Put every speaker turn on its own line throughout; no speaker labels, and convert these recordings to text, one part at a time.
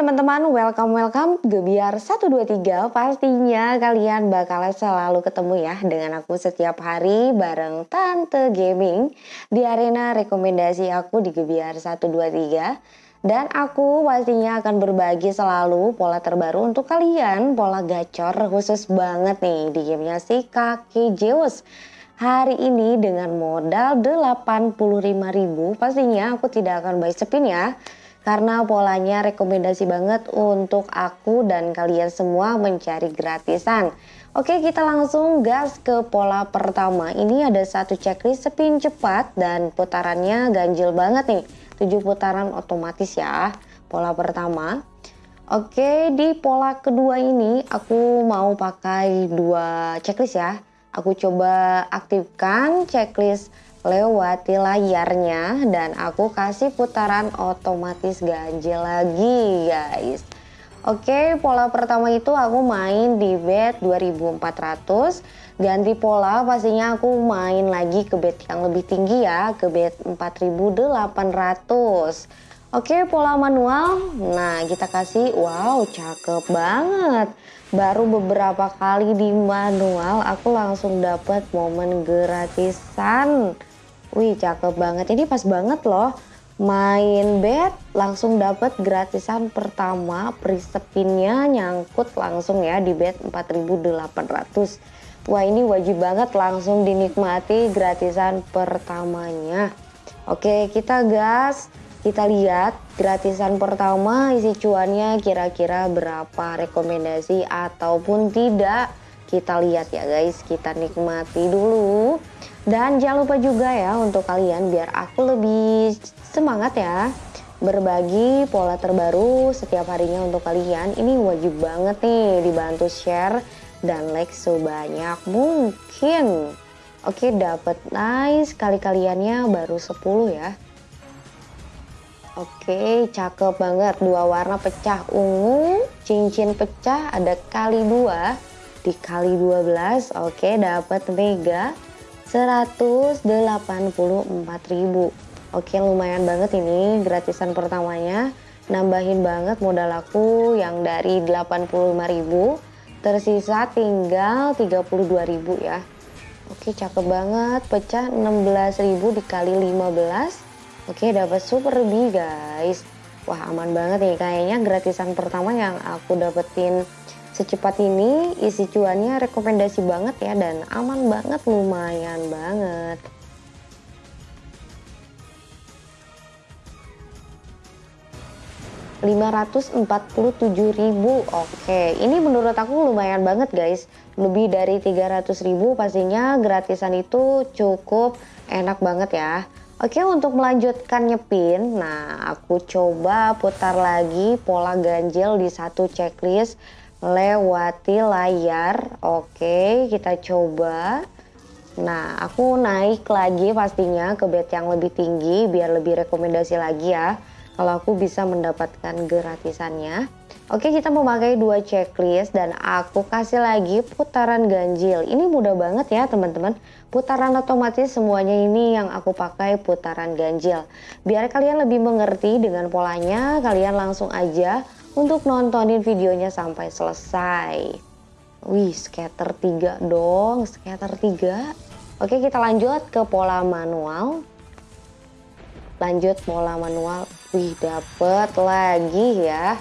teman-teman, welcome welcome. Gebiar 123 Pastinya kalian bakal selalu ketemu ya dengan aku setiap hari bareng Tante Gaming. Di arena rekomendasi aku di Gebiar 123 Dan aku pastinya akan berbagi selalu pola terbaru untuk kalian Pola gacor khusus banget nih di gamenya si Kaki Zeus. Hari ini dengan modal 85.000 pastinya aku tidak akan buy spin ya karena polanya rekomendasi banget untuk aku dan kalian semua mencari gratisan. Oke kita langsung gas ke pola pertama. Ini ada satu checklist spin cepat dan putarannya ganjil banget nih. 7 putaran otomatis ya. Pola pertama. Oke di pola kedua ini aku mau pakai dua checklist ya. Aku coba aktifkan checklist lewati layarnya dan aku kasih putaran otomatis ganjil lagi guys. Oke pola pertama itu aku main di bet 2400 ganti pola pastinya aku main lagi ke bet yang lebih tinggi ya ke bet 4800 Oke pola manual. Nah kita kasih wow cakep banget. Baru beberapa kali di manual aku langsung dapat momen gratisan Wih cakep banget, ini pas banget loh. Main bet langsung dapat gratisan pertama prisepinnya nyangkut langsung ya di bet 4800. Wah ini wajib banget langsung dinikmati gratisan pertamanya. Oke kita gas, kita lihat gratisan pertama isi cuannya kira-kira berapa rekomendasi ataupun tidak. Kita lihat ya guys, kita nikmati dulu. Dan jangan lupa juga ya untuk kalian biar aku lebih semangat ya berbagi pola terbaru setiap harinya untuk kalian. Ini wajib banget nih dibantu share dan like sebanyak mungkin. Oke dapat nice kali kaliannya baru 10 ya. Oke cakep banget dua warna pecah ungu cincin pecah ada kali dua dikali 12 oke dapat mega 184.000 Oke lumayan banget ini gratisan pertamanya. Nambahin banget modal aku yang dari 85.000 tersisa tinggal 32.000 ya. Oke cakep banget. Pecah 16.000 dikali 15 Oke dapat super lebih guys. Wah aman banget nih. Kayaknya gratisan pertama yang aku dapetin secepat ini isi cuannya rekomendasi banget ya dan aman banget lumayan banget. ribu oke. Ini menurut aku lumayan banget guys. Lebih dari ribu pastinya gratisan itu cukup enak banget ya. Oke untuk melanjutkan nyepin nah aku coba putar lagi pola ganjil di satu checklist lewati layar. Oke kita coba. Nah aku naik lagi pastinya ke bed yang lebih tinggi biar lebih rekomendasi lagi ya kalau aku bisa mendapatkan gratisannya. Oke kita memakai dua checklist dan aku kasih lagi putaran ganjil. Ini mudah banget ya teman-teman. Putaran otomatis semuanya ini yang aku pakai putaran ganjil. Biar kalian lebih mengerti dengan polanya kalian langsung aja untuk nontonin videonya sampai selesai. Wih, scatter 3 dong, scatter 3. Oke, kita lanjut ke pola manual. Lanjut pola manual. Wih, dapet lagi ya.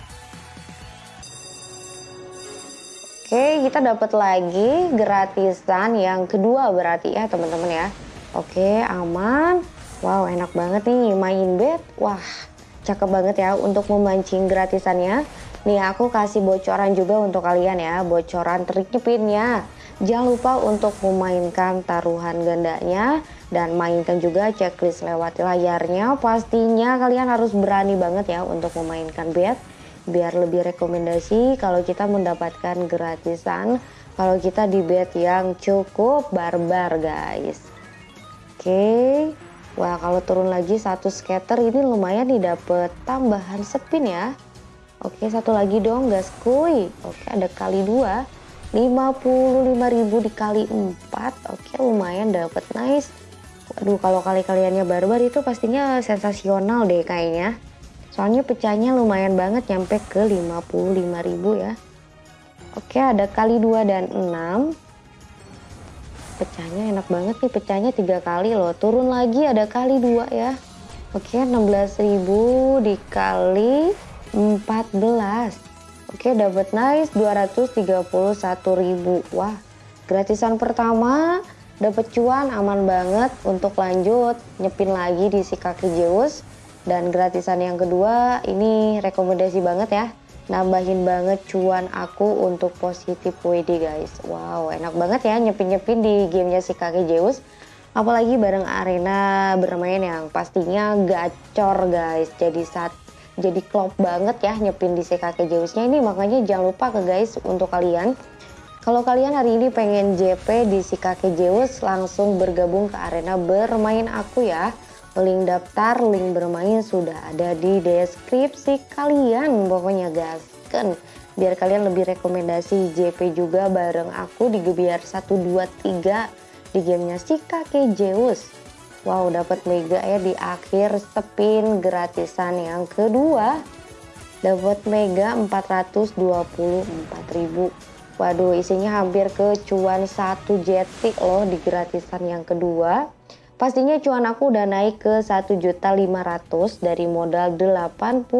Oke, kita dapat lagi gratisan yang kedua berarti ya teman-teman ya. Oke, aman. Wow, enak banget nih main bet. Wah, Cakep banget ya untuk memancing gratisannya. Nih aku kasih bocoran juga untuk kalian ya, bocoran trik nyepinnya. Jangan lupa untuk memainkan taruhan gandanya dan mainkan juga checklist lewati layarnya. Pastinya kalian harus berani banget ya untuk memainkan bet biar lebih rekomendasi kalau kita mendapatkan gratisan kalau kita di bet yang cukup barbar guys. Oke. Okay. Wah kalau turun lagi satu scatter ini lumayan nih dapet tambahan spin ya. Oke satu lagi dong gas kuy. Oke ada kali dua. 55.000 dikali 4 Oke lumayan dapet nice Waduh kalau kali kaliannya barbar itu pastinya sensasional deh kayaknya Soalnya pecahnya lumayan banget nyampe ke 55.000 ya. Oke, ada kali 2 dan 6. Pecahnya enak banget nih, pecahnya tiga kali loh. Turun lagi ada kali 2 ya. Oke, 16.000 dikali 14. Oke, dapat nice 231.000. Wah, gratisan pertama dapat cuan aman banget untuk lanjut nyepin lagi di si kaki Zeus. Dan gratisan yang kedua ini rekomendasi banget ya nambahin banget cuan aku untuk positif WD guys. Wow enak banget ya nyepin-nyepin di gamenya si kakek Zeus. Apalagi bareng arena bermain yang pastinya gacor guys. Jadi saat jadi klop banget ya nyepin di si kakek Zeusnya ini. Makanya jangan lupa ke guys untuk kalian. Kalau kalian hari ini pengen JP di si kakek Zeus langsung bergabung ke arena bermain aku ya Link daftar, link bermain sudah ada di deskripsi kalian. Pokoknya gasken. Biar kalian lebih rekomendasi JP juga bareng aku di Gebiar 123 di gamenya si kakek Zeus. Wow dapat mega ya di akhir spin gratisan yang kedua. Dapat mega 424.000. Waduh isinya hampir ke cuan 1 jetik loh di gratisan yang kedua. Pastinya cuan aku udah naik ke 1.500 dari modal 85.000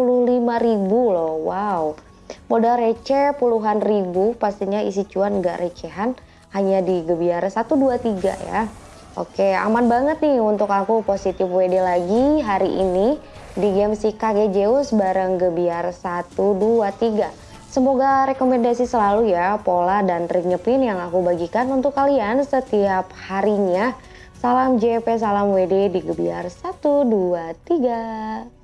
loh. Wow. Modal receh puluhan ribu, pastinya isi cuan gak recehan hanya di Gebiar 123 ya. Oke, aman banget nih untuk aku positif WD lagi hari ini di game si KG Zeus bareng Gebiar 123. Semoga rekomendasi selalu ya pola dan trik nyepin yang aku bagikan untuk kalian setiap harinya Salam JP, salam WD di Gebiar 1, 2, 3.